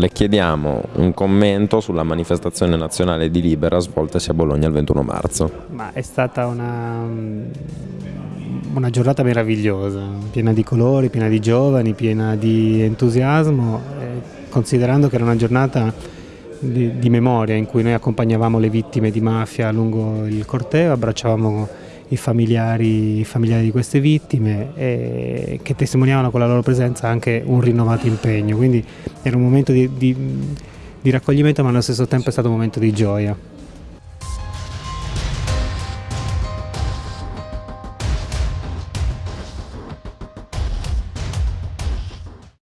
Le chiediamo un commento sulla manifestazione nazionale di Libera svoltasi a Bologna il 21 marzo. Ma è stata una, una giornata meravigliosa, piena di colori, piena di giovani, piena di entusiasmo, eh, considerando che era una giornata di, di memoria in cui noi accompagnavamo le vittime di mafia lungo il corteo, abbracciavamo i familiari, i familiari, di queste vittime e che testimoniavano con la loro presenza anche un rinnovato impegno. Quindi era un momento di, di, di raccoglimento ma allo stesso tempo è stato un momento di gioia.